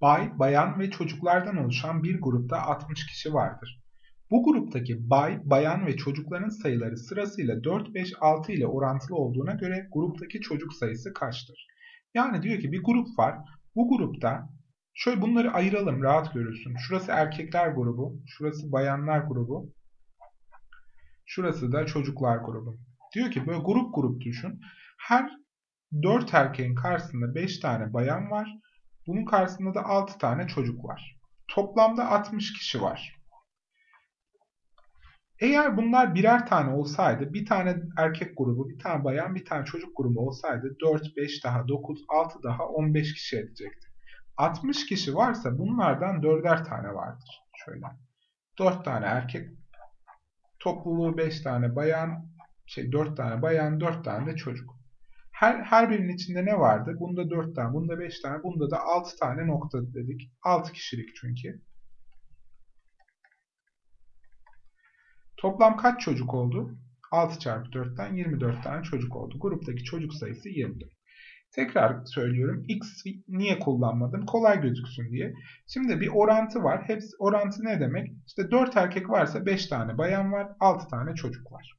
Bay, bayan ve çocuklardan oluşan bir grupta 60 kişi vardır. Bu gruptaki bay, bayan ve çocukların sayıları sırasıyla 4, 5, 6 ile orantılı olduğuna göre gruptaki çocuk sayısı kaçtır? Yani diyor ki bir grup var. Bu grupta şöyle bunları ayıralım rahat görülsün. Şurası erkekler grubu, şurası bayanlar grubu, şurası da çocuklar grubu. Diyor ki böyle grup grup düşün. Her 4 erkeğin karşısında 5 tane bayan var. Bunun karşısında da 6 tane çocuk var. Toplamda 60 kişi var. Eğer bunlar birer tane olsaydı, bir tane erkek grubu, bir tane bayan, bir tane çocuk grubu olsaydı 4, 5 daha 9, 6 daha 15 kişi edecekti. 60 kişi varsa bunlardan 4'er tane vardır. Şöyle. 4 tane erkek topluluğu 5 tane bayan, şey 4 tane bayan, 4 tane de çocuk. Her, her birinin içinde ne vardı? Bunda 4 tane, bunda 5 tane, bunda da 6 tane nokta dedik. 6 kişilik çünkü. Toplam kaç çocuk oldu? 6 çarpı 4'ten 24 tane çocuk oldu. Gruptaki çocuk sayısı 24. Tekrar söylüyorum. X niye kullanmadım? Kolay gözüksün diye. Şimdi bir orantı var. Hepsi orantı ne demek? İşte 4 erkek varsa 5 tane bayan var, 6 tane çocuk var.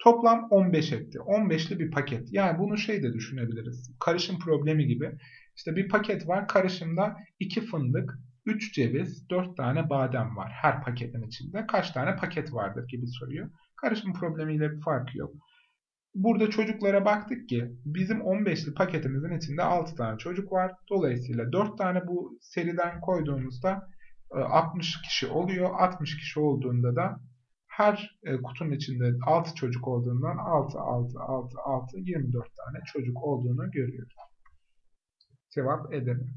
Toplam 15 etti. 15'li bir paket. Yani bunu şey de düşünebiliriz. Karışım problemi gibi. İşte bir paket var. Karışımda 2 fındık, 3 ceviz, 4 tane badem var her paketin içinde. Kaç tane paket vardır gibi soruyor. Karışım problemiyle bir farkı yok. Burada çocuklara baktık ki bizim 15'li paketimizin içinde 6 tane çocuk var. Dolayısıyla 4 tane bu seriden koyduğumuzda 60 e, kişi oluyor. 60 kişi olduğunda da her e, kutunun içinde 6 çocuk olduğundan 6, 6, 6, 6, 24 tane çocuk olduğunu görüyoruz. Cevap Edirne.